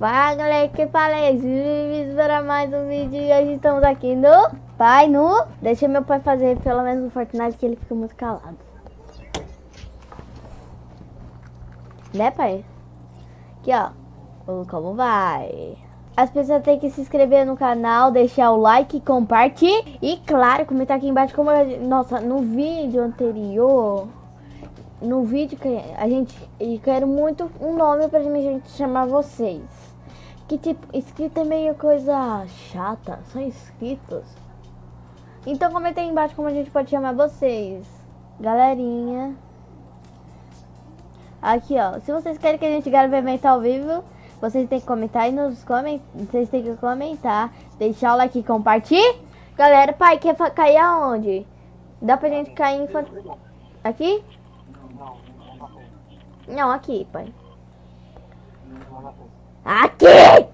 Fala galera, que falei, bem-vindos para mais um vídeo e hoje estamos aqui no Pai Nu. Deixa meu pai fazer pelo menos no Fortnite que ele fica muito calado. Né pai? Aqui ó, como vai? As pessoas têm que se inscrever no canal, deixar o like, compartilhar e claro, comentar aqui embaixo como... Nossa, no vídeo anterior no vídeo que a gente e quero muito um nome pra gente chamar vocês. Que tipo, inscrito é meio coisa chata, são inscritos. Então comenta aí embaixo como a gente pode chamar vocês. Galerinha. Aqui ó, se vocês querem que a gente grave evento ao vivo, vocês têm que comentar aí nos comentários. Vocês têm que comentar, deixar o like e compartilhar. Galera, pai, quer cair aonde? Dá pra gente cair em... Aqui? Não, aqui, pai. Aqui!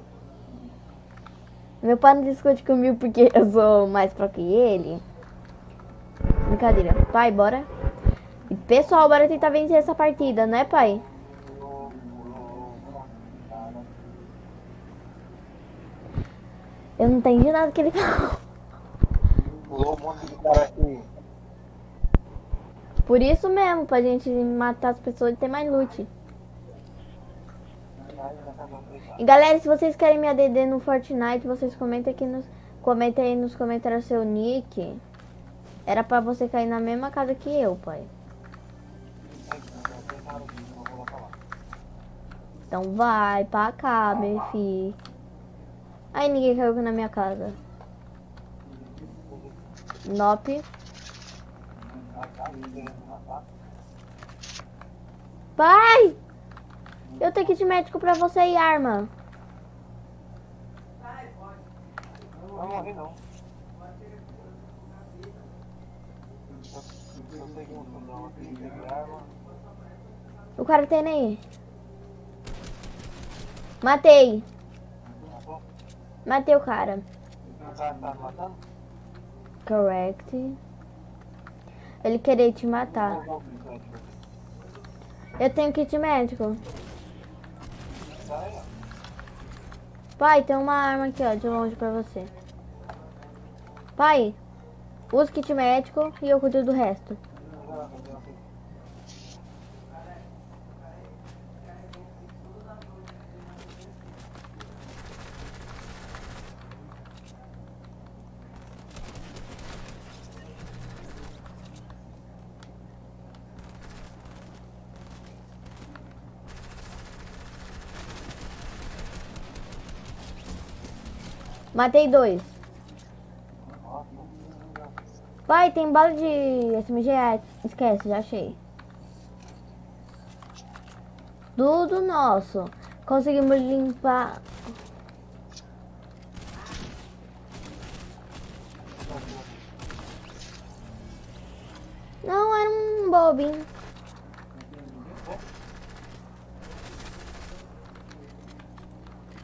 Meu pai não discute comigo porque eu sou mais pro que ele. Brincadeira. Pai, bora. E pessoal, bora tentar vencer essa partida, né, pai? Eu não entendi nada que ele falou. Pulou um monte de cara aqui. Por isso mesmo, pra gente matar as pessoas e ter mais loot. E galera, se vocês querem me ADD no Fortnite, vocês comentem aqui nos comentem aí nos comentários seu nick. Era pra você cair na mesma casa que eu, pai. Então vai pra cá, meu filho. Aí ninguém caiu na minha casa. Nope. Pai! Eu tenho kit médico pra você e arma. Não morri não. O cara tem aí. Matei. Matei o cara. Correct. Ele querer te matar. Eu tenho kit médico. Pai, tem uma arma aqui, ó, de longe pra você. Pai, usa kit médico e eu cuido do resto. Matei dois. Pai, tem bala de SMG. Esquece, já achei. Tudo nosso. Conseguimos limpar. Não, era um bobinho.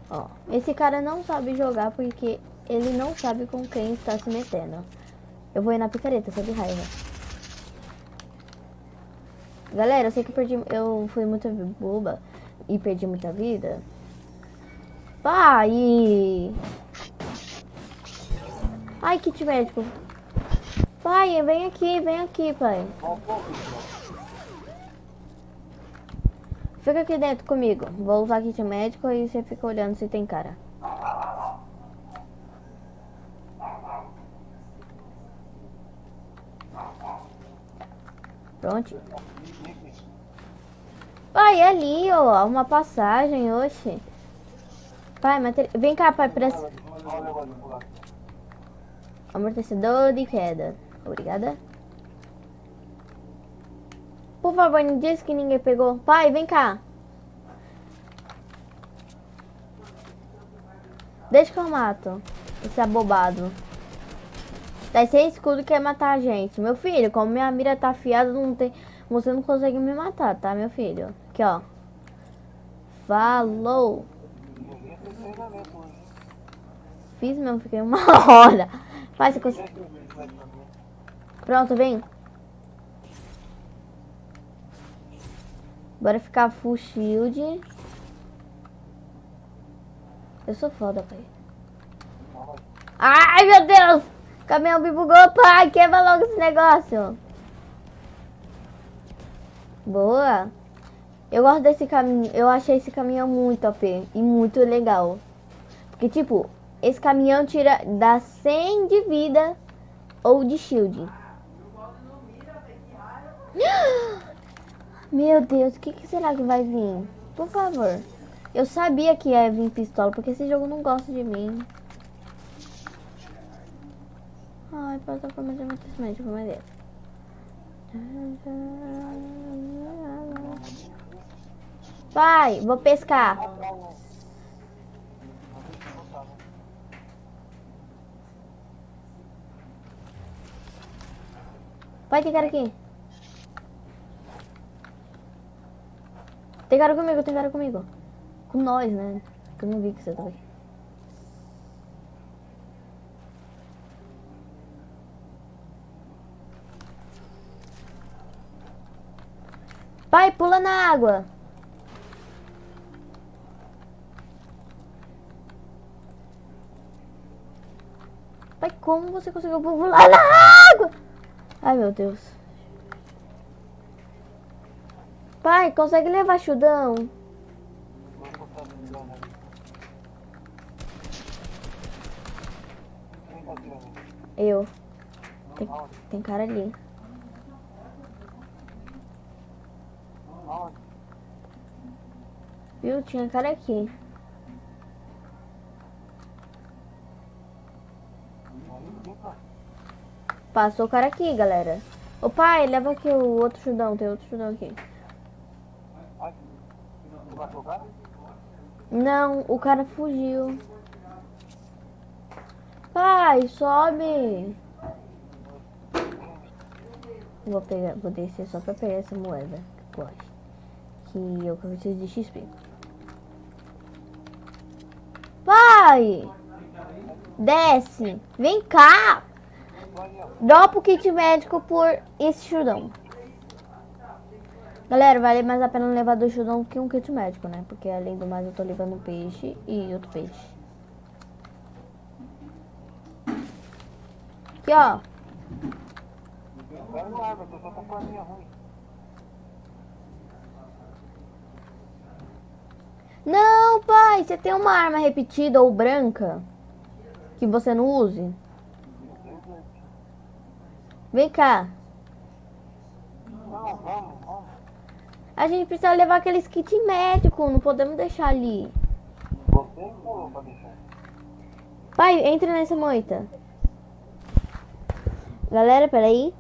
Ó, esse cara não sabe jogar porque ele não sabe com quem está se metendo. Eu vou ir na picareta, só de raiva. Galera, eu sei que perdi... Eu fui muito boba e perdi muita vida. Pai! Ai, kit médico. Pai, vem aqui, vem aqui, pai. Fica aqui dentro comigo. Vou usar kit médico e você fica olhando se tem cara. Pronto. Pai, é ali, ó. Uma passagem, oxe. Pai, mater... vem cá, pai, pra... Amortecedor de queda. Obrigada. Por favor, não diz que ninguém pegou. Pai, vem cá. Deixa que eu mato. Esse abobado. Tá sem escudo quer matar a gente. Meu filho, como minha mira tá afiada, não tem... Você não consegue me matar, tá, meu filho? Aqui, ó. Falou. Fiz mesmo, fiquei uma hora. Faz, você Pronto, vem. Bora ficar full shield. Eu sou foda, pai. Ai, meu Deus! O caminhão me bugou, pai. Quebra logo esse negócio. Boa. Eu gosto desse caminho. Eu achei esse caminhão muito OP e muito legal. Porque, tipo, esse caminhão tira dá 100 de vida ou de shield. Meu Deus, o que, que será que vai vir? Por favor. Eu sabia que ia vir pistola, porque esse jogo não gosta de mim. Ai, plataforma de amortecimento, como é? Pai, vou pescar. Pai, tem cara aqui. Tem cara comigo, tem cara comigo. Com nós, né? Que eu não vi que você tava aqui. Pai, pula na água. Pai, como você conseguiu pular na água? Ai, meu Deus. Pai, consegue levar chudão? Eu. Tem, tem cara ali. Viu? Tinha cara aqui. Passou o cara aqui, galera. Ô pai, leva aqui o outro chudão. Tem outro chudão aqui. Não, o cara fugiu. Pai, sobe. Vou pegar, vou descer só pra pegar essa moeda. Que. Que eu preciso de XP. Pai! Desce! Vem cá! Dropa o kit médico por esse chudão. Galera, vale mais a pena levar dois chudão que um kit médico, né? Porque além do mais eu tô levando um peixe e outro peixe. Aqui, ó. Não, pai, você tem uma arma repetida ou branca que você não use? Vem cá. A gente precisa levar aqueles kit médico, não podemos deixar ali. Pai, entra nessa moita. Galera, peraí.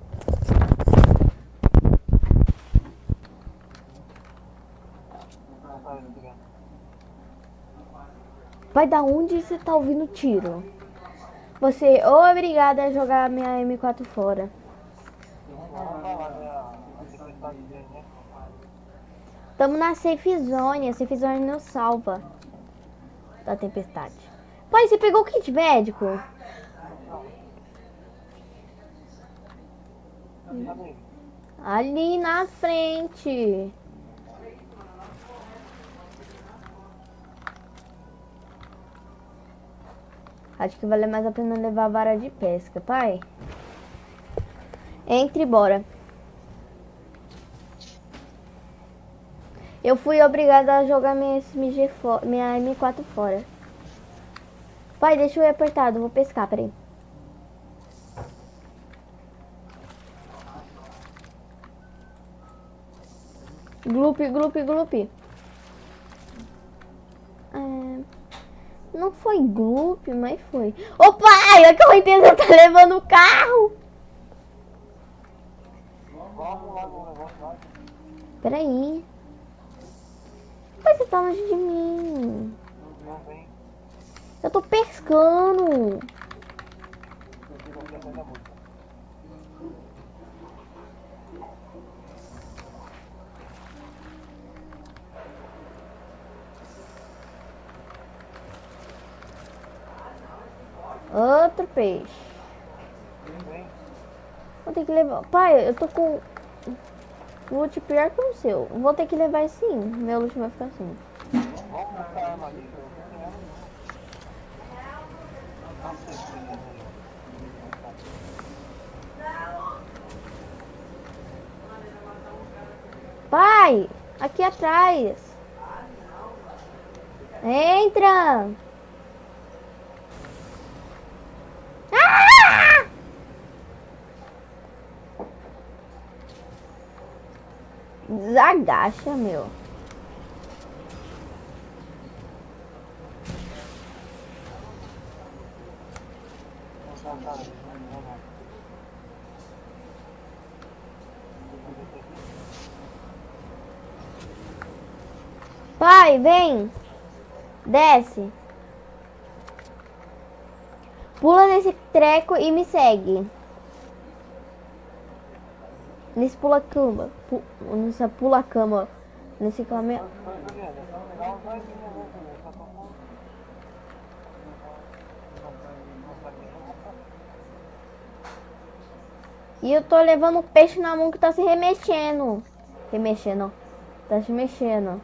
Pai, da onde você tá ouvindo tiro? Você obrigada a jogar minha M4 fora. Tamo na safe zone. A safe zone não salva da tempestade. Pai, você pegou o kit médico? Ali na frente. Acho que vale mais a pena levar a vara de pesca, pai. Entre bora. Eu fui obrigada a jogar minha SMG minha M4 fora. Pai, deixa eu ir apertado, vou pescar, peraí. Gloop, gloop, gloop. É... Não foi gloop, mas foi. Ô pai, a correnteza tá levando o carro. Peraí. Pai, você tá longe de mim. Eu tô pescando. Outro peixe. Vou ter que levar. Pai, eu tô com Loot pior o seu. Vou ter que levar sim. Meu loot vai ficar assim. Pai, aqui atrás. Entra! Desagacha, meu. Pai, vem. Desce. Pula nesse treco e me segue. Nesse pula cama. Pu nessa pula cama. Nesse caminhão. E eu tô levando um peixe na mão que tá se remexendo. Remexendo. Tá se mexendo.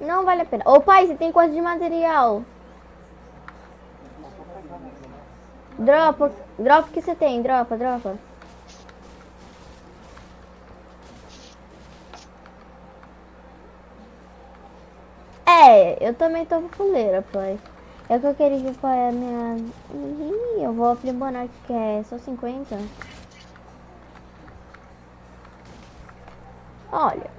Não vale a pena. Ô pai, você tem quanto de material? Dropa, dropa que você tem, dropa, dropa. É, eu também tô fuleira, pai. É que eu queria que pai a minha. Ih, eu vou aprimorar que é só 50. Olha.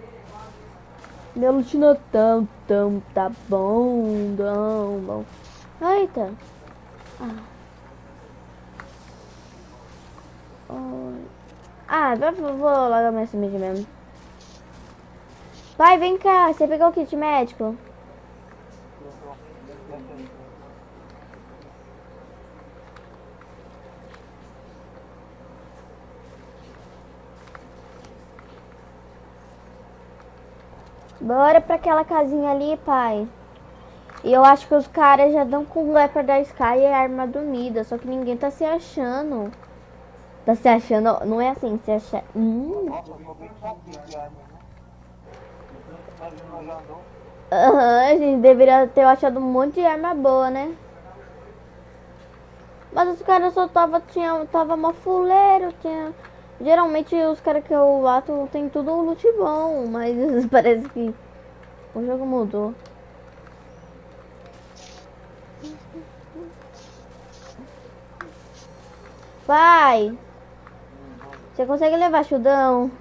Meu loot tão, tão, tá bom, tão bom. Eita. Ah. Oh. Ah, vou, vou minha semente mesmo. Vai, vem cá. Você pegou o kit médico? Bora pra aquela casinha ali, pai. E eu acho que os caras já dão com o Leopard da Sky e a arma dormida. Só que ninguém tá se achando. Tá se achando. Não é assim, se acha. Hum. Aham, uhum, a gente deveria ter achado um monte de arma boa, né? Mas os caras só tava, tinha, tava mó fuleiro, tinha Geralmente os caras que eu ato tem tudo loot bom, mas parece que o jogo mudou. Pai! Você consegue levar chudão?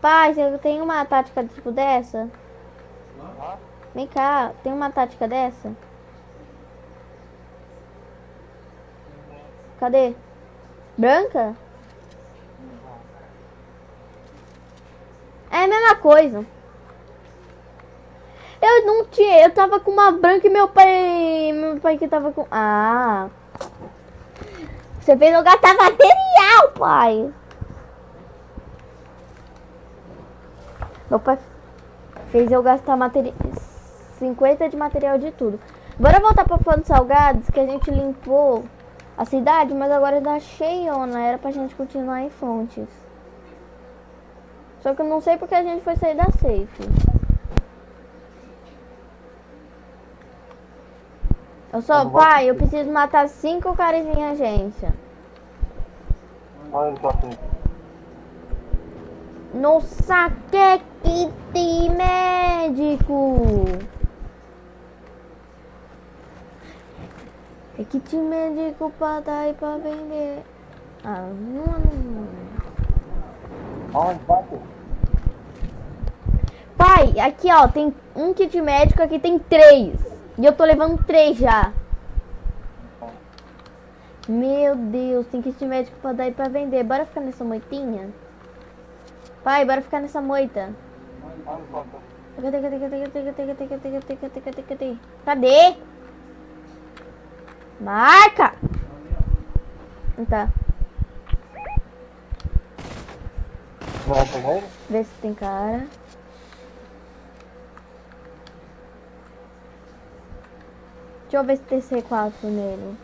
Pai, você tem uma tática tipo dessa? Vem cá, tem uma tática dessa? Cadê? Branca? É a mesma coisa. Eu não tinha, eu tava com uma branca e meu pai, meu pai que tava com... Ah. Você fez eu gastar material, pai. Meu pai fez eu gastar material 50 de material de tudo. Bora voltar pra Fontes Salgados que a gente limpou a cidade, mas agora tá cheiona. Era pra gente continuar em fontes. Só que eu não sei porque a gente foi sair da safe. Eu sou pai, eu preciso matar cinco caras em agência. Nossa, que kit médico! É kit médico pra dar e pra vender. Ah, não. Onde bate? Pai, aqui ó, tem um kit médico, aqui tem três. E eu tô levando três já. Meu Deus, tem kit médico pra dar e pra vender. Bora ficar nessa moitinha? Pai, bora ficar nessa moita. Cadê, cadê, cadê, cadê, cadê, cadê, cadê, cadê, cadê, cadê, Marca! Tá. Vê se tem cara. Deixa eu ver se tem C4 nele.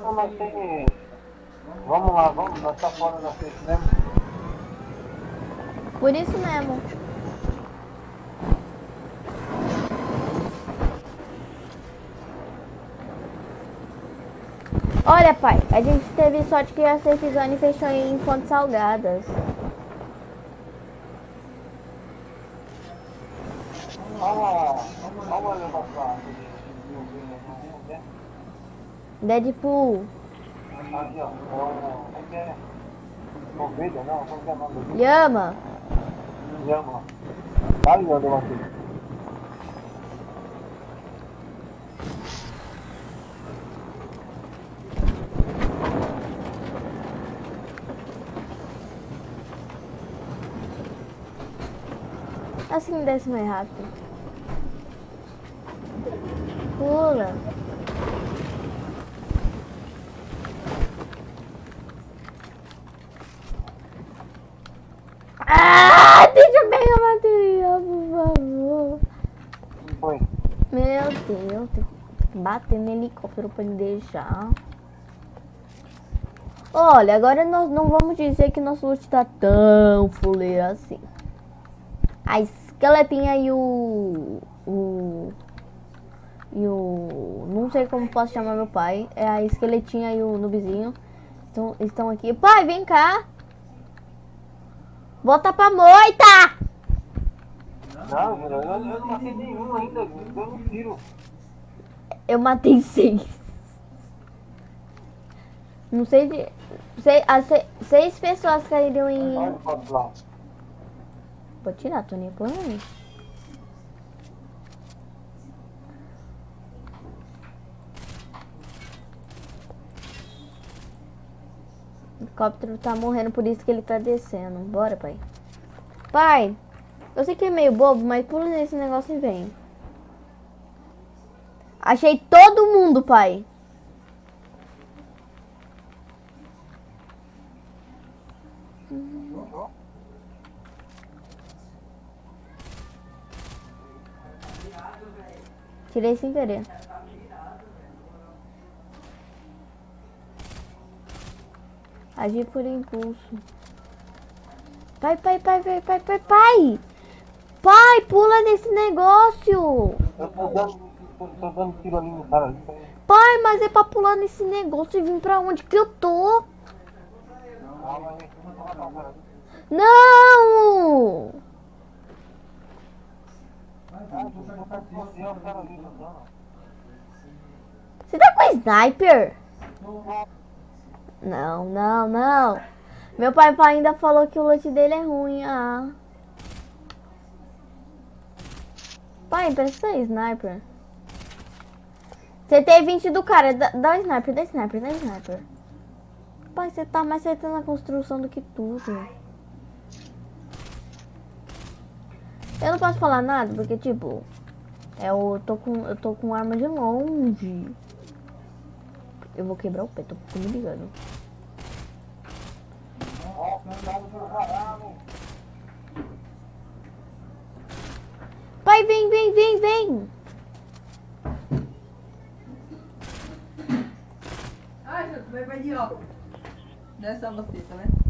Não, mas tem... Vamos lá, vamos, nós tá fora da frente mesmo. Por isso mesmo. Olha, pai, a gente teve sorte que a Safe Zone fechou em Fontes Salgadas. Olha, olha. Deadpool. Aqui, ó. É o. Como que é? Ovelha, não? Como que é o nome do Llama. Llama. Tá ligado, eu aqui. Assim desce mais rápido. Pula. Ah, deixa eu pegar a bateria, por favor. Meu Deus, tem que bater no helicóptero pra ele deixar. Olha, agora nós não vamos dizer que nosso loot tá tão fuleiro assim. A esqueletinha e o... O... E o... Não sei como posso chamar meu pai. É a esqueletinha e o noobzinho. Estão, estão aqui. Pai, vem cá. Volta pra moita! Não, velho, eu, eu não matei nenhum ainda, eu um tiro. Eu matei seis. Não sei de. Sei, as se- seis pessoas caíram em. Vou tirar, nem por aí. O helicóptero tá morrendo, por isso que ele tá descendo. Bora, pai. Pai, eu sei que é meio bobo, mas pula nesse negócio e vem. Achei todo mundo, pai. Tirei sem querer. Agir por impulso. Pai, pai, pai, pai, pai, pai, pai! Pai, pula nesse negócio! Eu tô dando, tô, tô dando tiro ali no cara ali. Pai, mas é pra pular nesse negócio e vir pra onde que eu tô? Não! Você tá com sniper? Não, não, não. Meu pai ainda falou que o loot dele é ruim. Ah. Pai, presta sniper. Você tem 20 do cara. Dá, dá sniper, dá sniper, dá sniper. Pai, você tá mais acertando a construção do que tudo. Eu não posso falar nada, porque tipo. Eu tô com, eu tô com arma de longe. Eu vou quebrar o pé, tô me ligando. Pai, vem, vem, vem, vem. Ai, Ju, vai, de óculos. Não é só você, tá né?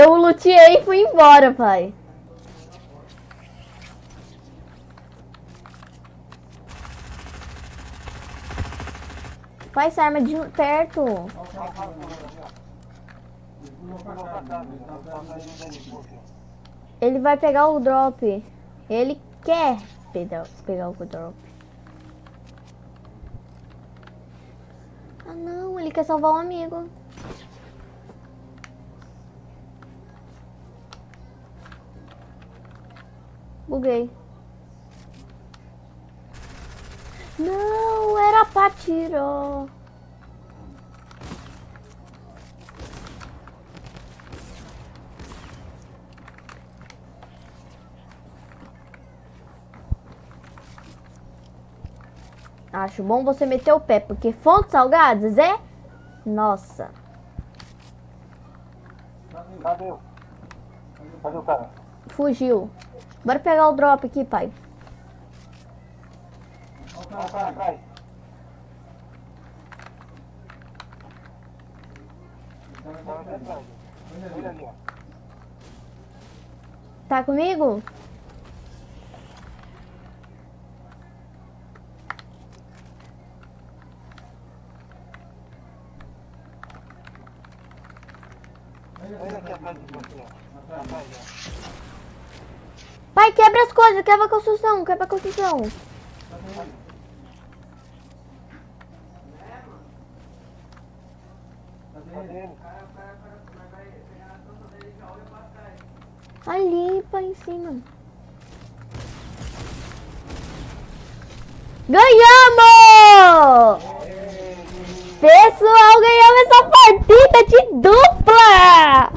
Eu luteei e fui embora, pai. Pai, essa arma de perto. Ele vai pegar o drop. Ele quer pegar, pegar o drop. Ah não, ele quer salvar um amigo. Buguei. Não, era pra tirar. Acho bom você meter o pé, porque fontes salgadas é... Nossa. Cadê? Cadê o cara? Fugiu. Bora pegar o drop aqui, pai. Ó. Tá comigo? Olha aqui atrás. Atrás, ó. Pai, quebra as coisas, quebra a construção, quebra a construção. Tá? Ali, pai, em cima. Ganhamos! Pessoal, ganhamos essa partida de dupla!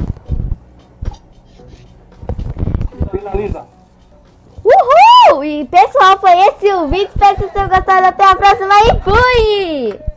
Finaliza. E pessoal, foi esse o vídeo. Espero que vocês tenham gostado. Até a próxima e fui!